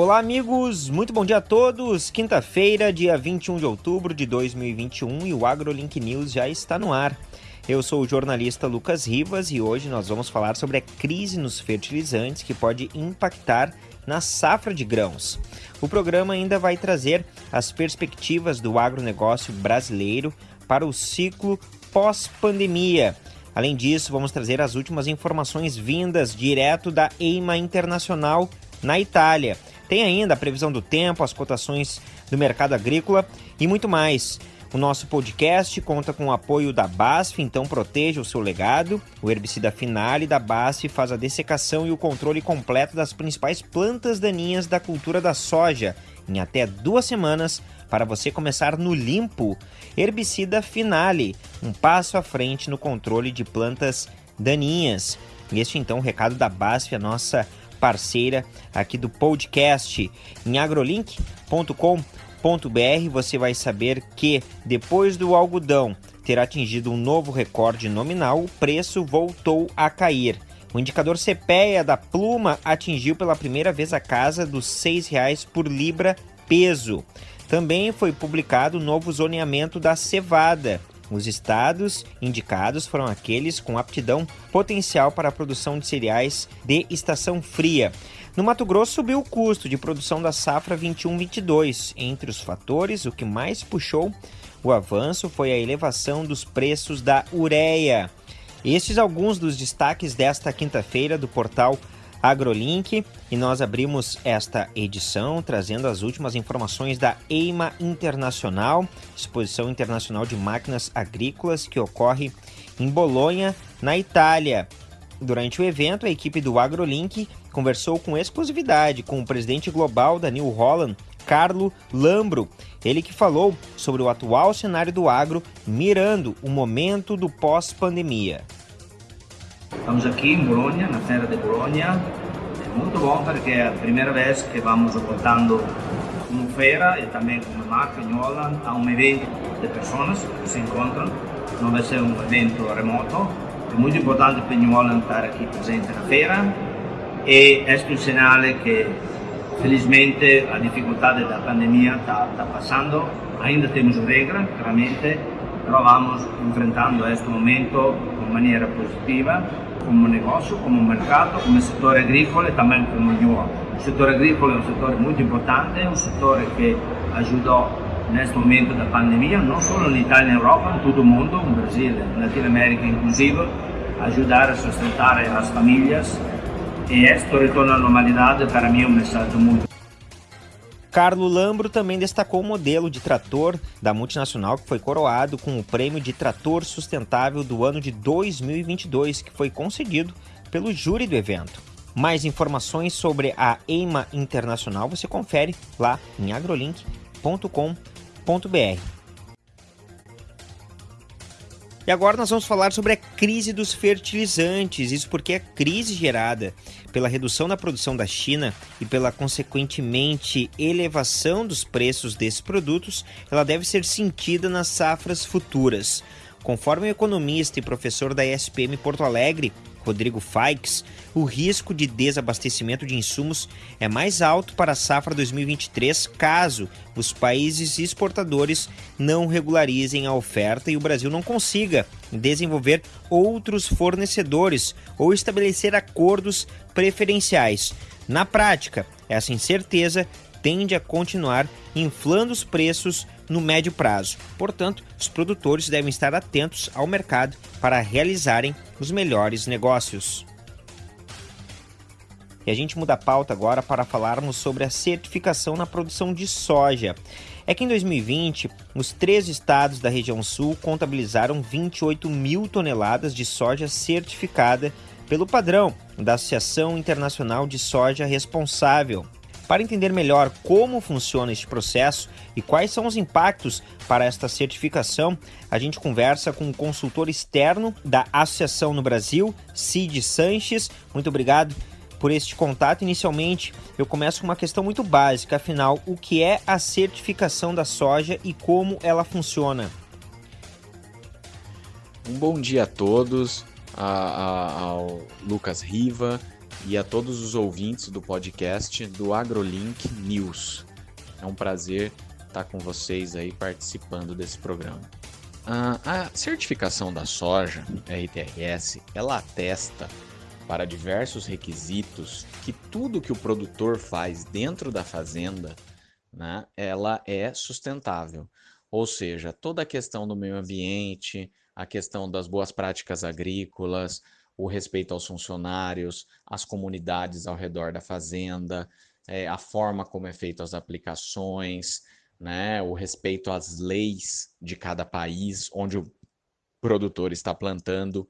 Olá, amigos! Muito bom dia a todos! Quinta-feira, dia 21 de outubro de 2021 e o AgroLink News já está no ar. Eu sou o jornalista Lucas Rivas e hoje nós vamos falar sobre a crise nos fertilizantes que pode impactar na safra de grãos. O programa ainda vai trazer as perspectivas do agronegócio brasileiro para o ciclo pós-pandemia. Além disso, vamos trazer as últimas informações vindas direto da EIMA Internacional na Itália. Tem ainda a previsão do tempo, as cotações do mercado agrícola e muito mais. O nosso podcast conta com o apoio da BASF, então proteja o seu legado. O herbicida Finale da BASF faz a dessecação e o controle completo das principais plantas daninhas da cultura da soja em até duas semanas para você começar no limpo. Herbicida Finale, um passo à frente no controle de plantas daninhas. Este então o recado da BASF, a nossa parceira aqui do podcast. Em agrolink.com.br você vai saber que depois do algodão ter atingido um novo recorde nominal, o preço voltou a cair. O indicador CPEA da pluma atingiu pela primeira vez a casa dos R$ 6,00 por libra peso. Também foi publicado o novo zoneamento da cevada, os estados indicados foram aqueles com aptidão potencial para a produção de cereais de estação fria. No Mato Grosso subiu o custo de produção da safra 21-22. Entre os fatores, o que mais puxou o avanço foi a elevação dos preços da ureia. Estes alguns dos destaques desta quinta-feira do portal AgroLink e nós abrimos esta edição trazendo as últimas informações da EIMA Internacional, Exposição Internacional de Máquinas Agrícolas, que ocorre em Bolonha, na Itália. Durante o evento, a equipe do AgroLink conversou com exclusividade com o presidente global da New Holland, Carlo Lambro, ele que falou sobre o atual cenário do agro, mirando o momento do pós-pandemia. Estamos aqui em Bologna, na feira de Bologna. É muito bom porque é a primeira vez que vamos voltando como feira e também como marca em Holland a um evento de pessoas que se encontram. Não vai ser um evento remoto. É muito importante para New Holland estar aqui presente na feira e é um sinal que felizmente a dificuldade da pandemia está, está passando. Ainda temos regras, claramente, pero vamos enfrentando este momento de maneira positiva, como negócio, como mercado, como setor agrícola e também como New O setor agrícola é um setor muito importante, é um setor que ajudou neste momento da pandemia, não só na Itália e na Europa, em todo o mundo, no Brasil, na Latinoamérica inclusive, ajudar a sustentar as famílias. E este retorno à normalidade, para mim, é um mensagem muito Carlo Lambro também destacou o modelo de trator da multinacional que foi coroado com o prêmio de trator sustentável do ano de 2022, que foi concedido pelo júri do evento. Mais informações sobre a EIMA Internacional você confere lá em agrolink.com.br. E agora nós vamos falar sobre a crise dos fertilizantes. Isso porque a crise gerada pela redução da produção da China e pela consequentemente elevação dos preços desses produtos, ela deve ser sentida nas safras futuras. Conforme o economista e professor da ESPM Porto Alegre, Rodrigo Faix, o risco de desabastecimento de insumos é mais alto para a safra 2023 caso os países exportadores não regularizem a oferta e o Brasil não consiga desenvolver outros fornecedores ou estabelecer acordos preferenciais. Na prática, essa incerteza tende a continuar inflando os preços no médio prazo. Portanto, os produtores devem estar atentos ao mercado para realizarem os melhores negócios. E a gente muda a pauta agora para falarmos sobre a certificação na produção de soja. É que em 2020, os três estados da região sul contabilizaram 28 mil toneladas de soja certificada pelo padrão da Associação Internacional de Soja Responsável. Para entender melhor como funciona este processo e quais são os impactos para esta certificação, a gente conversa com o consultor externo da Associação no Brasil, Cid Sanches. Muito obrigado por este contato. Inicialmente, eu começo com uma questão muito básica, afinal, o que é a certificação da soja e como ela funciona? Um bom dia a todos, ao Lucas Riva e a todos os ouvintes do podcast do AgroLink News. É um prazer estar com vocês aí participando desse programa. A certificação da soja, RTRS, ela atesta para diversos requisitos que tudo que o produtor faz dentro da fazenda, né, ela é sustentável. Ou seja, toda a questão do meio ambiente, a questão das boas práticas agrícolas, o respeito aos funcionários, as comunidades ao redor da fazenda, é, a forma como é feito as aplicações, né, o respeito às leis de cada país onde o produtor está plantando.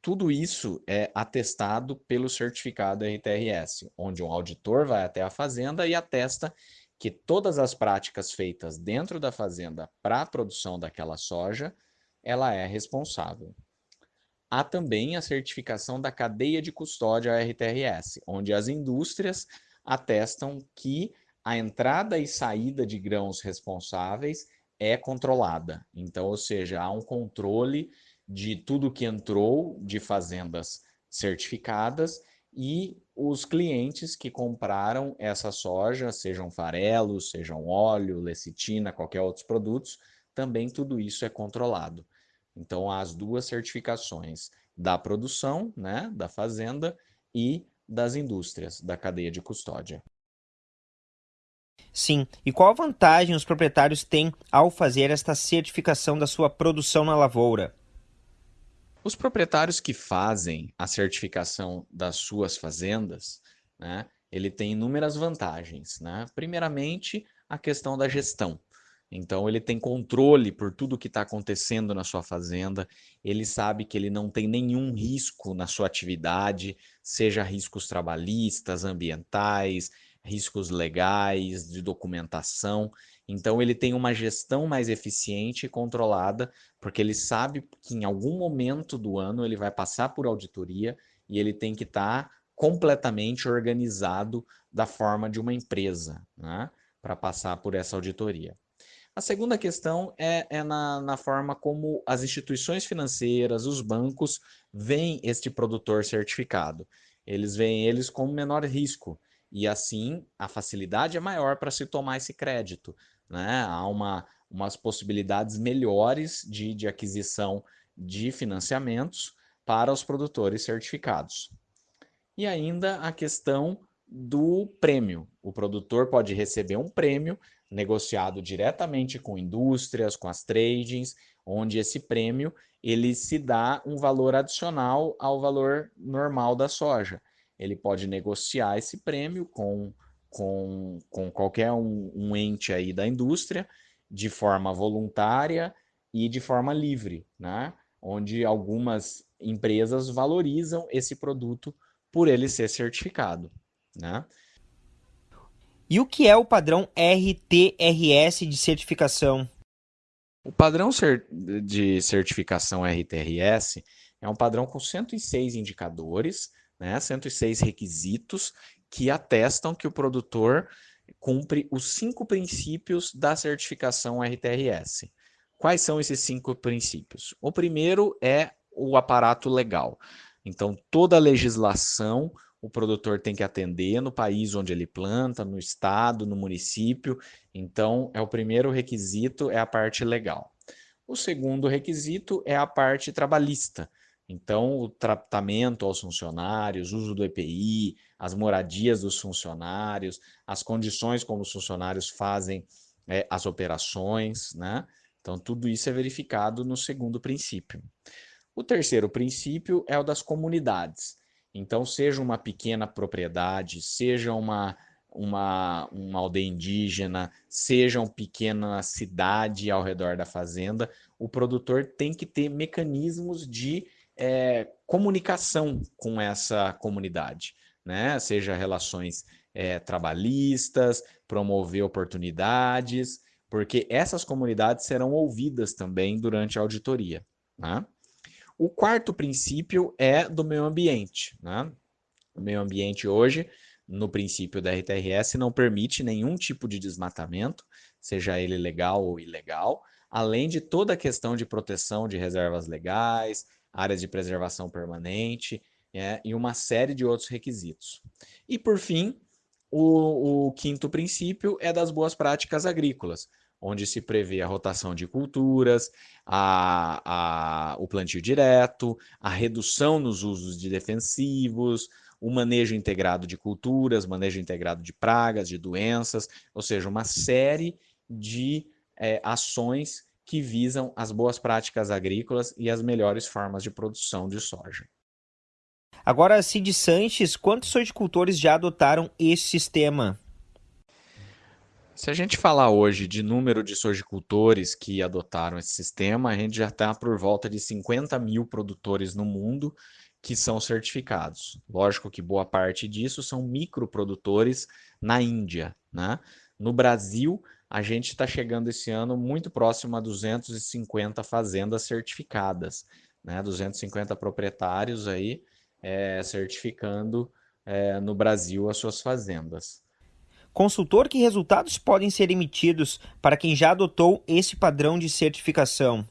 Tudo isso é atestado pelo certificado RTRS, onde um auditor vai até a fazenda e atesta que todas as práticas feitas dentro da fazenda para a produção daquela soja, ela é responsável. Há também a certificação da cadeia de custódia RTRS, onde as indústrias atestam que a entrada e saída de grãos responsáveis é controlada. Então, ou seja, há um controle de tudo que entrou de fazendas certificadas e os clientes que compraram essa soja, sejam farelos, sejam óleo, lecitina, qualquer outros produtos, também tudo isso é controlado. Então, as duas certificações da produção, né, da fazenda e das indústrias, da cadeia de custódia. Sim. E qual a vantagem os proprietários têm ao fazer esta certificação da sua produção na lavoura? Os proprietários que fazem a certificação das suas fazendas, né, ele tem inúmeras vantagens. Né? Primeiramente, a questão da gestão. Então ele tem controle por tudo que está acontecendo na sua fazenda, ele sabe que ele não tem nenhum risco na sua atividade, seja riscos trabalhistas, ambientais, riscos legais, de documentação. Então, ele tem uma gestão mais eficiente e controlada, porque ele sabe que em algum momento do ano ele vai passar por auditoria e ele tem que estar tá completamente organizado da forma de uma empresa, né, para passar por essa auditoria. A segunda questão é, é na, na, forma como as instituições financeiras, os bancos, veem este produtor certificado. Eles veem eles com menor risco. E assim, a facilidade é maior para se tomar esse crédito. Né? Há uma, umas possibilidades melhores de, de aquisição de financiamentos para os produtores certificados. E ainda a questão do prêmio. O produtor pode receber um prêmio negociado diretamente com indústrias, com as tradings, onde esse prêmio ele se dá um valor adicional ao valor normal da soja ele pode negociar esse prêmio com, com, com qualquer um, um ente aí da indústria de forma voluntária e de forma livre, né? onde algumas empresas valorizam esse produto por ele ser certificado. Né? E o que é o padrão RTRS de certificação? O padrão de certificação RTRS é um padrão com 106 indicadores, né? 106 requisitos que atestam que o produtor cumpre os cinco princípios da certificação RTRS. Quais são esses cinco princípios? O primeiro é o aparato legal. Então, toda a legislação o produtor tem que atender no país onde ele planta, no estado, no município. Então, é o primeiro requisito, é a parte legal. O segundo requisito é a parte trabalhista. Então, o tratamento aos funcionários, uso do EPI, as moradias dos funcionários, as condições como os funcionários fazem é, as operações, né? Então, tudo isso é verificado no segundo princípio. O terceiro princípio é o das comunidades. Então, seja uma pequena propriedade, seja uma, uma, uma aldeia indígena, seja uma pequena cidade ao redor da fazenda, o produtor tem que ter mecanismos de é, comunicação com essa comunidade, né? seja relações é, trabalhistas, promover oportunidades, porque essas comunidades serão ouvidas também durante a auditoria. Né? O quarto princípio é do meio ambiente. Né? O meio ambiente hoje, no princípio da RTRS, não permite nenhum tipo de desmatamento, seja ele legal ou ilegal, além de toda a questão de proteção de reservas legais, áreas de preservação permanente, é, e uma série de outros requisitos. E por fim, o, o quinto princípio é das boas práticas agrícolas, onde se prevê a rotação de culturas, a, a, o plantio direto, a redução nos usos de defensivos, o manejo integrado de culturas, manejo integrado de pragas, de doenças, ou seja, uma série de é, ações que visam as boas práticas agrícolas e as melhores formas de produção de soja. Agora, Cid Sanches, quantos sojicultores já adotaram esse sistema? Se a gente falar hoje de número de sojicultores que adotaram esse sistema, a gente já está por volta de 50 mil produtores no mundo que são certificados. Lógico que boa parte disso são microprodutores na Índia. Né? No Brasil, a gente está chegando esse ano muito próximo a 250 fazendas certificadas, né? 250 proprietários aí é, certificando é, no Brasil as suas fazendas. Consultor, que resultados podem ser emitidos para quem já adotou esse padrão de certificação?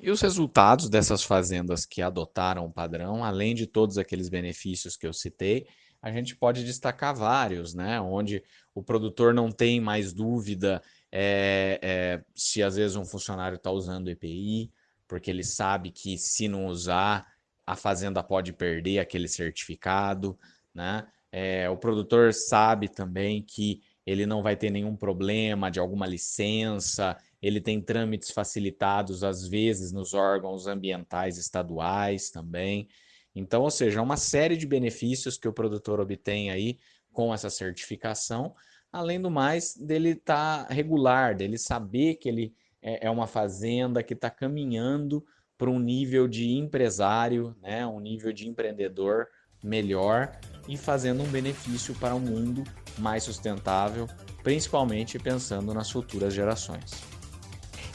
E os resultados dessas fazendas que adotaram o padrão, além de todos aqueles benefícios que eu citei, a gente pode destacar vários, né? Onde o produtor não tem mais dúvida é, é, se às vezes um funcionário está usando EPI, porque ele sabe que se não usar, a fazenda pode perder aquele certificado, né? É, o produtor sabe também que ele não vai ter nenhum problema de alguma licença, ele tem trâmites facilitados, às vezes, nos órgãos ambientais estaduais também. Então, ou seja, uma série de benefícios que o produtor obtém aí com essa certificação, além do mais dele estar tá regular, dele saber que ele é, é uma fazenda que está caminhando para um nível de empresário, né, um nível de empreendedor melhor e fazendo um benefício para um mundo mais sustentável, principalmente pensando nas futuras gerações.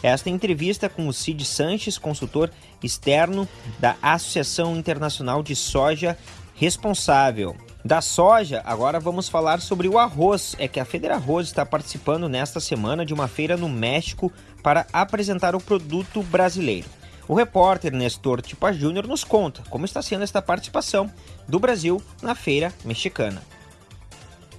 Esta entrevista com o Cid Sanches, consultor externo da Associação Internacional de Soja Responsável. Da soja, agora vamos falar sobre o arroz. É que a Federa Arroz está participando nesta semana de uma feira no México para apresentar o produto brasileiro. O repórter Nestor Tipa Júnior nos conta como está sendo esta participação do Brasil na feira mexicana.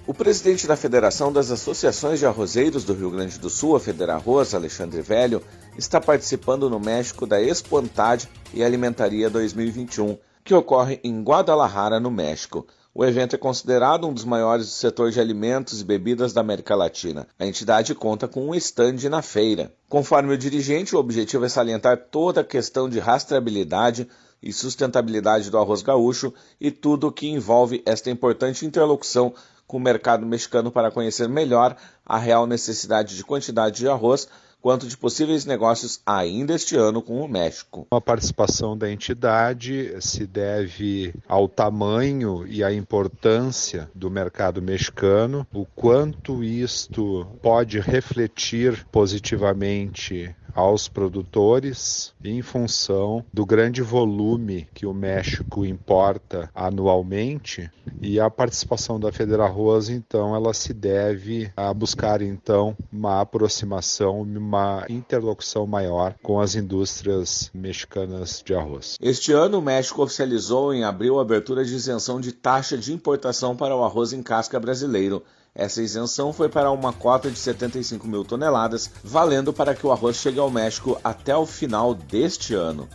O presidente da Federação das Associações de Arrozeiros do Rio Grande do Sul, a Federarroz, Alexandre Velho, está participando no México da Expo Antad e Alimentaria 2021, que ocorre em Guadalajara, no México. O evento é considerado um dos maiores do setor de alimentos e bebidas da América Latina. A entidade conta com um estande na feira. Conforme o dirigente, o objetivo é salientar toda a questão de rastreabilidade e sustentabilidade do arroz gaúcho e tudo o que envolve esta importante interlocução com o mercado mexicano para conhecer melhor a real necessidade de quantidade de arroz quanto de possíveis negócios ainda este ano com o México. A participação da entidade se deve ao tamanho e à importância do mercado mexicano, o quanto isto pode refletir positivamente aos produtores em função do grande volume que o México importa anualmente e a participação da Federarroz então ela se deve a buscar então uma aproximação, uma interlocução maior com as indústrias mexicanas de arroz. Este ano o México oficializou em abril a abertura de isenção de taxa de importação para o arroz em casca brasileiro essa isenção foi para uma cota de 75 mil toneladas, valendo para que o arroz chegue ao México até o final deste ano.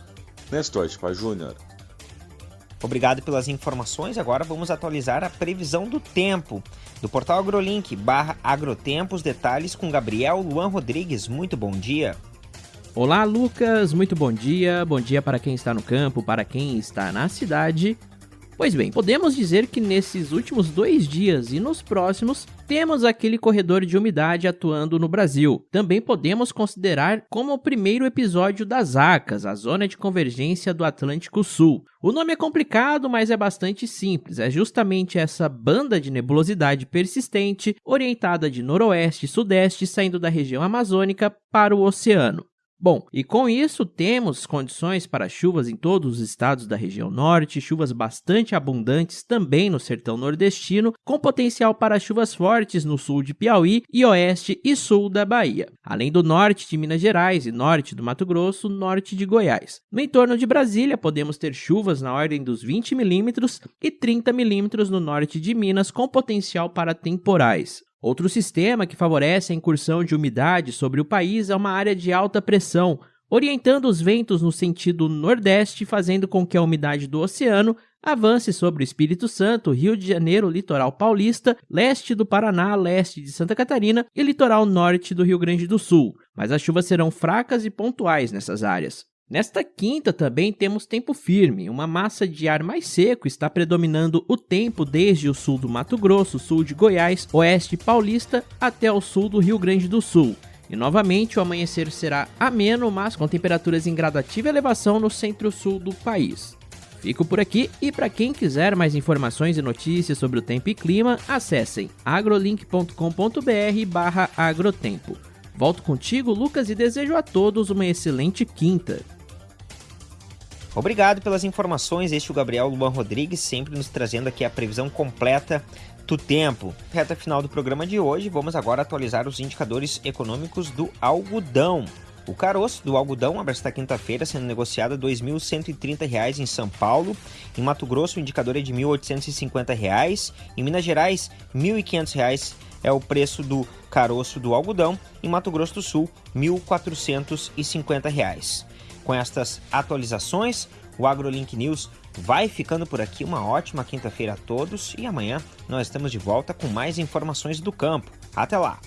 Nestor Tipa Júnior. Obrigado pelas informações. Agora vamos atualizar a previsão do tempo. Do portal AgroLink barra Agrotempos, detalhes com Gabriel Luan Rodrigues. Muito bom dia. Olá, Lucas. Muito bom dia. Bom dia para quem está no campo, para quem está na cidade Pois bem, podemos dizer que nesses últimos dois dias e nos próximos, temos aquele corredor de umidade atuando no Brasil. Também podemos considerar como o primeiro episódio das ACAS, a Zona de Convergência do Atlântico Sul. O nome é complicado, mas é bastante simples. É justamente essa banda de nebulosidade persistente, orientada de noroeste e sudeste, saindo da região amazônica para o oceano. Bom, e com isso temos condições para chuvas em todos os estados da região norte, chuvas bastante abundantes também no sertão nordestino, com potencial para chuvas fortes no sul de Piauí e oeste e sul da Bahia, além do norte de Minas Gerais e norte do Mato Grosso, norte de Goiás. No entorno de Brasília, podemos ter chuvas na ordem dos 20 milímetros e 30 milímetros no norte de Minas, com potencial para temporais. Outro sistema que favorece a incursão de umidade sobre o país é uma área de alta pressão, orientando os ventos no sentido nordeste, fazendo com que a umidade do oceano avance sobre o Espírito Santo, Rio de Janeiro, litoral paulista, leste do Paraná, leste de Santa Catarina e litoral norte do Rio Grande do Sul. Mas as chuvas serão fracas e pontuais nessas áreas. Nesta quinta também temos tempo firme. Uma massa de ar mais seco está predominando o tempo desde o sul do Mato Grosso, sul de Goiás, oeste paulista até o sul do Rio Grande do Sul. E novamente o amanhecer será ameno, mas com temperaturas em gradativa elevação no centro-sul do país. Fico por aqui e para quem quiser mais informações e notícias sobre o tempo e clima, acessem agrolink.com.br/agrotempo. Volto contigo, Lucas, e desejo a todos uma excelente quinta. Obrigado pelas informações. Este é o Gabriel Luan Rodrigues, sempre nos trazendo aqui a previsão completa do tempo. Reta final do programa de hoje, vamos agora atualizar os indicadores econômicos do algodão. O caroço do algodão abre esta quinta-feira sendo negociado R$ 2.130 em São Paulo. Em Mato Grosso, o indicador é de R$ 1.850. Em Minas Gerais, R$ 1.500 é o preço do caroço do algodão. Em Mato Grosso do Sul, R$ 1.450. Com estas atualizações, o AgroLink News vai ficando por aqui. Uma ótima quinta-feira a todos e amanhã nós estamos de volta com mais informações do campo. Até lá!